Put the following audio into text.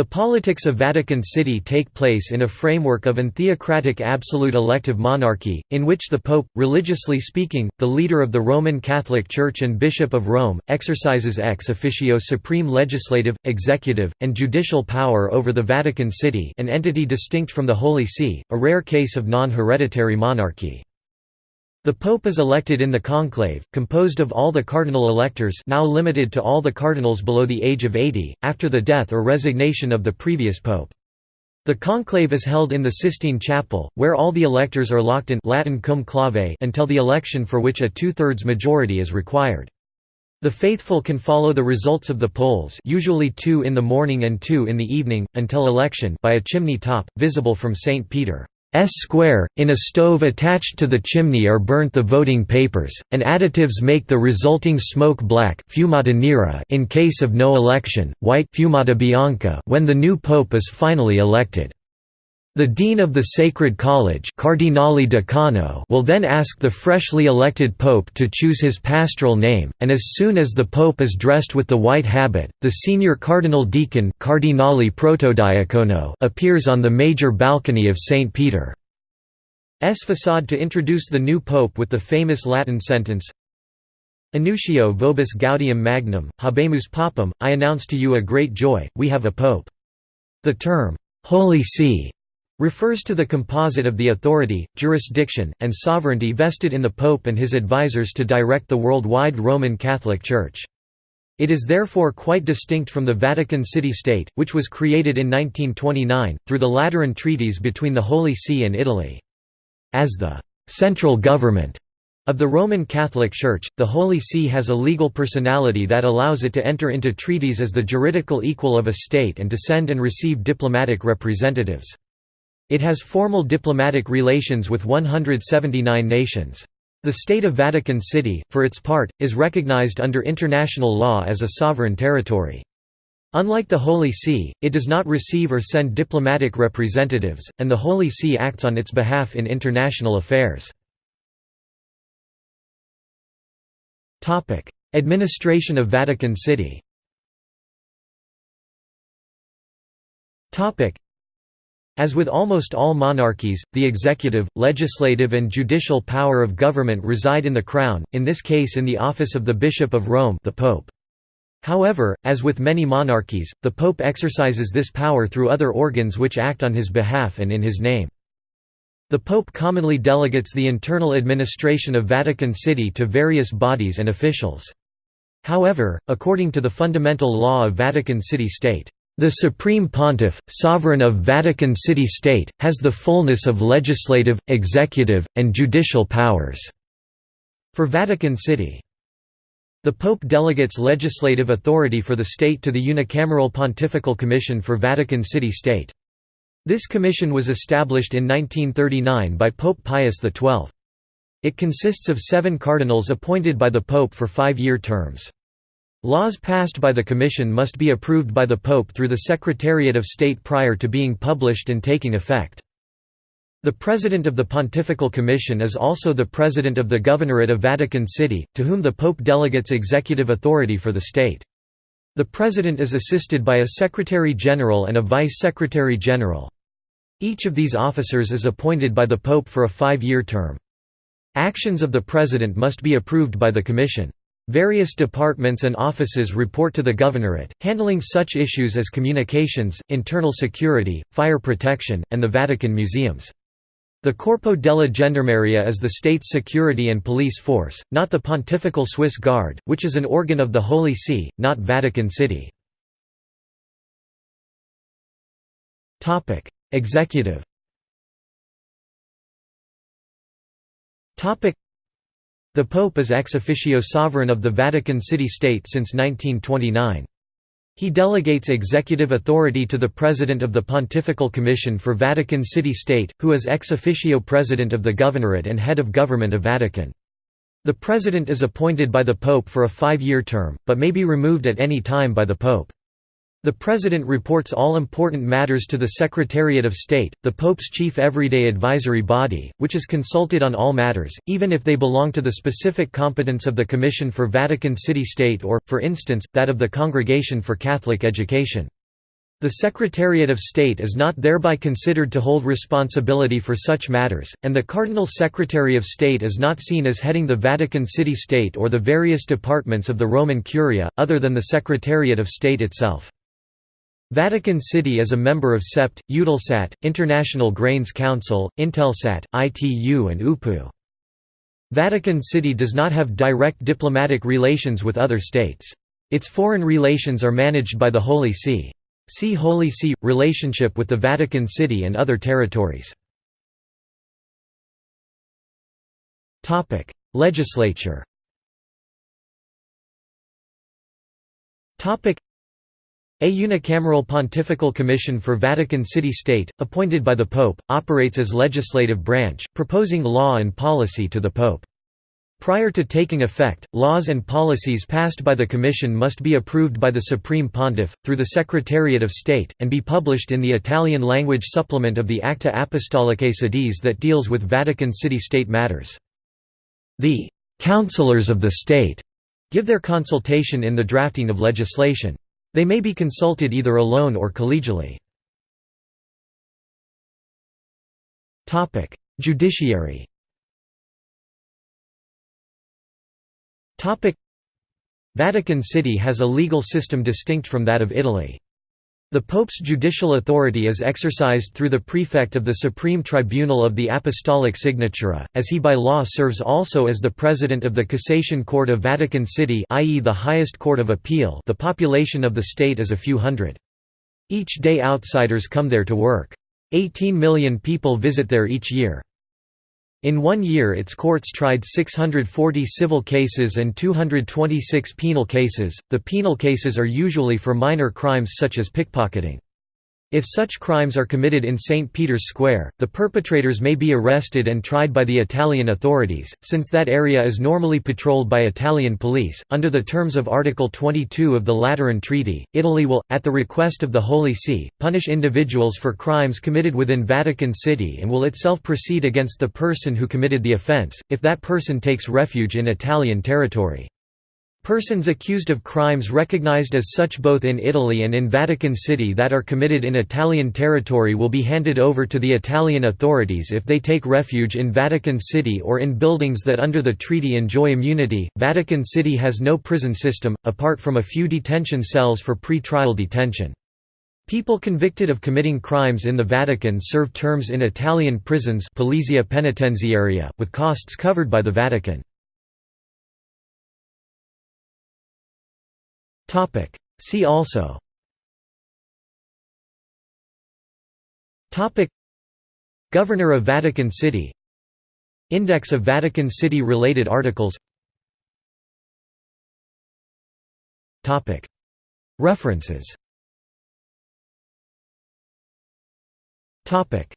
The politics of Vatican City take place in a framework of an theocratic absolute elective monarchy, in which the Pope, religiously speaking, the leader of the Roman Catholic Church and Bishop of Rome, exercises ex officio supreme legislative, executive, and judicial power over the Vatican City an entity distinct from the Holy See, a rare case of non-hereditary monarchy. The Pope is elected in the conclave, composed of all the cardinal electors now limited to all the cardinals below the age of 80, after the death or resignation of the previous pope. The conclave is held in the Sistine Chapel, where all the electors are locked in Latin cum clave until the election for which a two-thirds majority is required. The faithful can follow the results of the polls usually two in the morning and two in the evening, until election by a chimney top, visible from St. Peter. S square, in a stove attached to the chimney are burnt the voting papers, and additives make the resulting smoke black in case of no election, white when the new pope is finally elected. The dean of the Sacred College Cardinale Decano will then ask the freshly elected pope to choose his pastoral name, and as soon as the pope is dressed with the white habit, the senior cardinal deacon Cardinale Protodiacono appears on the major balcony of St. Peter's facade to introduce the new pope with the famous Latin sentence, Annuntio vobis gaudium magnum, habemus papam, I announce to you a great joy, we have a pope. The term, Holy See refers to the composite of the authority, jurisdiction, and sovereignty vested in the Pope and his advisers to direct the worldwide Roman Catholic Church. It is therefore quite distinct from the Vatican City-State, which was created in 1929, through the Lateran treaties between the Holy See and Italy. As the «central government» of the Roman Catholic Church, the Holy See has a legal personality that allows it to enter into treaties as the juridical equal of a state and to send and receive diplomatic representatives. It has formal diplomatic relations with 179 nations. The State of Vatican City, for its part, is recognized under international law as a sovereign territory. Unlike the Holy See, it does not receive or send diplomatic representatives, and the Holy See acts on its behalf in international affairs. Administration of Vatican City as with almost all monarchies, the executive, legislative and judicial power of government reside in the crown, in this case in the office of the Bishop of Rome the Pope. However, as with many monarchies, the Pope exercises this power through other organs which act on his behalf and in his name. The Pope commonly delegates the internal administration of Vatican City to various bodies and officials. However, according to the fundamental law of Vatican City-State, the Supreme Pontiff, sovereign of Vatican City-State, has the fullness of legislative, executive, and judicial powers." For Vatican City. The Pope delegates legislative authority for the state to the Unicameral Pontifical Commission for Vatican City-State. This commission was established in 1939 by Pope Pius XII. It consists of seven cardinals appointed by the Pope for five-year terms. Laws passed by the Commission must be approved by the Pope through the Secretariat of State prior to being published and taking effect. The President of the Pontifical Commission is also the President of the Governorate of Vatican City, to whom the Pope delegates executive authority for the state. The President is assisted by a Secretary General and a Vice Secretary General. Each of these officers is appointed by the Pope for a five-year term. Actions of the President must be approved by the Commission. Various departments and offices report to the governorate, handling such issues as communications, internal security, fire protection, and the Vatican museums. The Corpo della Gendarmeria is the state's security and police force, not the Pontifical Swiss Guard, which is an organ of the Holy See, not Vatican City. Executive the Pope is ex officio sovereign of the Vatican City-State since 1929. He delegates executive authority to the President of the Pontifical Commission for Vatican City-State, who is ex officio President of the Governorate and Head of Government of Vatican. The President is appointed by the Pope for a five-year term, but may be removed at any time by the Pope. The President reports all important matters to the Secretariat of State, the Pope's chief everyday advisory body, which is consulted on all matters, even if they belong to the specific competence of the Commission for Vatican City-State or, for instance, that of the Congregation for Catholic Education. The Secretariat of State is not thereby considered to hold responsibility for such matters, and the Cardinal Secretary of State is not seen as heading the Vatican City State or the various departments of the Roman Curia, other than the Secretariat of State itself. Vatican City is a member of CEPT, Eutelsat, International Grains Council, Intelsat, ITU and UPU. Vatican City does not have direct diplomatic relations with other states. Its foreign relations are managed by the Holy See. See Holy See – relationship with the Vatican City and other territories. Legislature a unicameral pontifical commission for Vatican City State, appointed by the Pope, operates as legislative branch, proposing law and policy to the Pope. Prior to taking effect, laws and policies passed by the Commission must be approved by the Supreme Pontiff, through the Secretariat of State, and be published in the Italian-language supplement of the Acta Apostolicae Sedis that deals with Vatican City-State matters. The «councillors of the state» give their consultation in the drafting of legislation. They may be consulted either alone or collegially. Judiciary Vatican City has a legal system distinct from that of Italy. The Pope's judicial authority is exercised through the prefect of the Supreme Tribunal of the Apostolic Signatura, as he by law serves also as the president of the Cassation Court of Vatican City i.e. the highest court of appeal the population of the state is a few hundred. Each day outsiders come there to work. 18 million people visit there each year. In one year its courts tried 640 civil cases and 226 penal cases. The penal cases are usually for minor crimes such as pickpocketing. If such crimes are committed in St. Peter's Square, the perpetrators may be arrested and tried by the Italian authorities, since that area is normally patrolled by Italian police. Under the terms of Article 22 of the Lateran Treaty, Italy will, at the request of the Holy See, punish individuals for crimes committed within Vatican City and will itself proceed against the person who committed the offence, if that person takes refuge in Italian territory. Persons accused of crimes recognized as such both in Italy and in Vatican City that are committed in Italian territory will be handed over to the Italian authorities if they take refuge in Vatican City or in buildings that under the treaty enjoy immunity. Vatican City has no prison system, apart from a few detention cells for pre-trial detention. People convicted of committing crimes in the Vatican serve terms in Italian prisons Polizia Penitenziaria, with costs covered by the Vatican. Topic. See also. Topic. Governor of Vatican City. Index of Vatican City related articles. Topic. References. Topic